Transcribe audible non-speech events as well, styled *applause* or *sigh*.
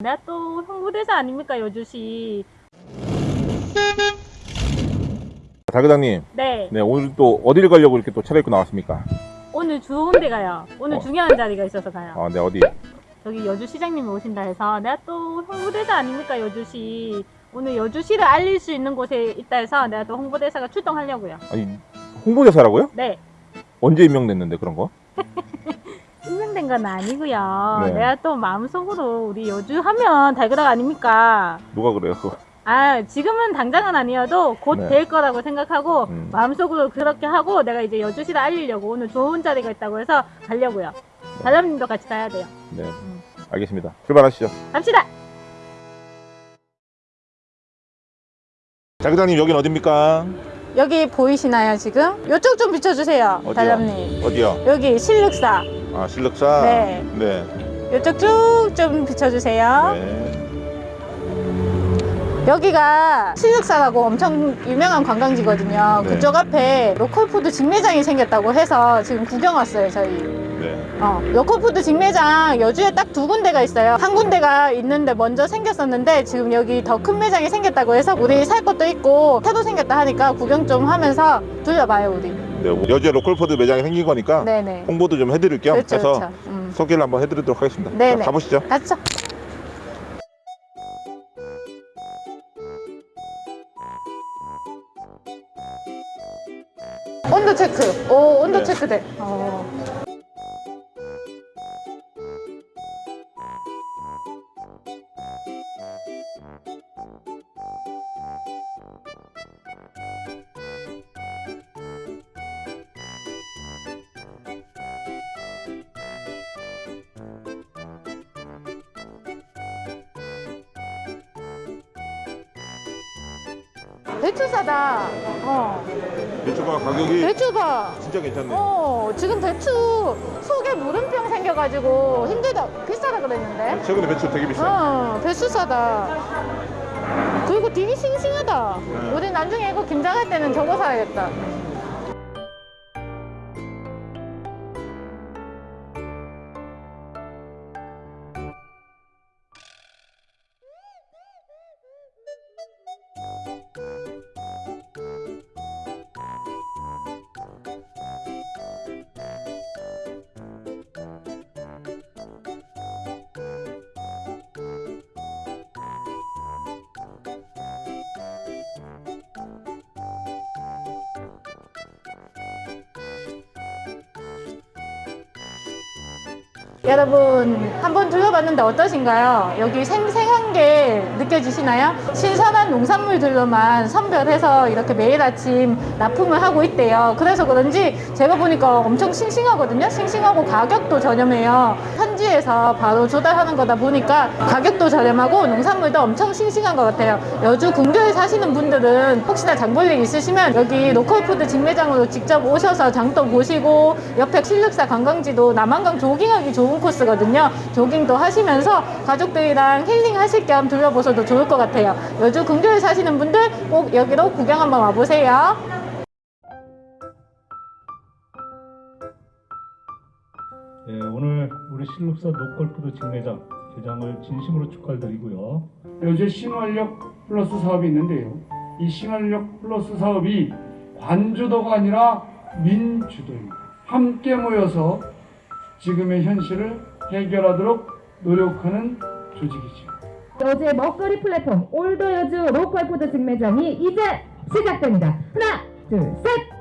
내가 또 홍보대사 아닙니까 여주시 달그당님, 네 네 오늘 또 어디를 가려고 이렇게 또 차려입고 나왔습니까? 오늘 좋은 데 가요 오늘 어. 중요한 자리가 있어서 가요 아, 네 어디? 저기 여주시장님이 오신다 해서 내가 또 홍보대사 아닙니까 여주시 오늘 여주시를 알릴 수 있는 곳에 있다 해서 내가 또 홍보대사가 출동하려고요 아니 홍보대사라고요? 네 언제 임명됐는데 그런 거? *laughs* 건 아니고요 네. 내가 또 마음속으로 우리 여주 하면 달그락 아닙니까 누가 그래요? 그거? 아 지금은 당장은 아니어도 곧 네. 될 거라고 생각하고 음. 마음속으로 그렇게 하고 내가 이제 여주시를 알리려고 오늘 좋은 자리가 있다고 해서 가려고요 달람님도 같이 가야 돼요 네, 음. 알겠습니다. 출발하시죠. 갑시다 달그당님 여긴 어딥니까? 여기 보이시나요 지금? 이쪽 좀 비춰주세요 어디요? 달람님 어디요? 여기 신륵사 아 신륵사. 네. 네. 이쪽 쭉 좀 비춰주세요 네. 여기가 신륵사라고 엄청 유명한 관광지거든요 네. 그쪽 앞에 로컬푸드 직매장이 생겼다고 해서 지금 구경 왔어요 저희 네. 어, 로컬푸드 직매장 여주에 딱 두 군데가 있어요. 한 군데가 있는데 먼저 생겼었는데 지금 여기 더 큰 매장이 생겼다고 해서 우리 살 것도 있고 새로 생겼다 하니까 구경 좀 하면서 둘러봐요 우리. 네. 여주에 로컬푸드 매장이 생긴 거니까 네네. 홍보도 좀 해드릴 겸 그렇죠, 해서 그렇죠. 음. 소개를 한번 해드리도록 하겠습니다. 네네. 자, 가보시죠. 가시죠. 온도 체크. 오, 온도 네. 체크돼. 어. 배추 싸다. 어. 배추가 가격이 배추 봐. 진짜 괜찮네. 어, 지금 배추 속에 물음병 생겨가지고 힘들다. 비싸다 그랬는데. 최근에 배추 되게 비싸. 어, 배추 싸다. 그리고 되게 싱싱하다. 네. 우리 나중에 이거 김장할 때는 저거 사야겠다. 여러분 한번 둘러봤는데 어떠신가요? 여기 생생한 게 느껴지시나요? 신선한 농산물들로만 선별해서 이렇게 매일 아침 납품을 하고 있대요. 그래서 그런지 제가 보니까 엄청 싱싱하거든요. 싱싱하고 가격도 저렴해요. 현지에서 바로 조달하는 거다 보니까 가격도 저렴하고 농산물도 엄청 싱싱한 것 같아요. 여주 근교에 사시는 분들은 혹시나 장볼 일 있으시면 여기 로컬푸드 직매장으로 직접 오셔서 장도 보시고 옆에 신륵사 관광지도 남한강 조깅하기 좋은 코스거든요. 조깅도 하시면서 가족들이랑 힐링 하실 겸 둘러보셔도 좋을 것 같아요. 여주 근교에 사시는 분들 꼭 여기로 구경 한번 와보세요. 네, 오늘 우리 신륵사 로컬푸드 직매장 개장을 진심으로 축하드리고요. 여주 신활력 플러스 사업이 있는데요. 이 신활력 플러스 사업이 관주도가 아니라 민주도입니다. 함께 모여서 지금의 현실을 해결하도록 노력하는 조직이죠. 여주의 먹거리 플랫폼 올더 여주 로컬푸드 직매장이 이제 시작됩니다. 하나, 둘, 셋!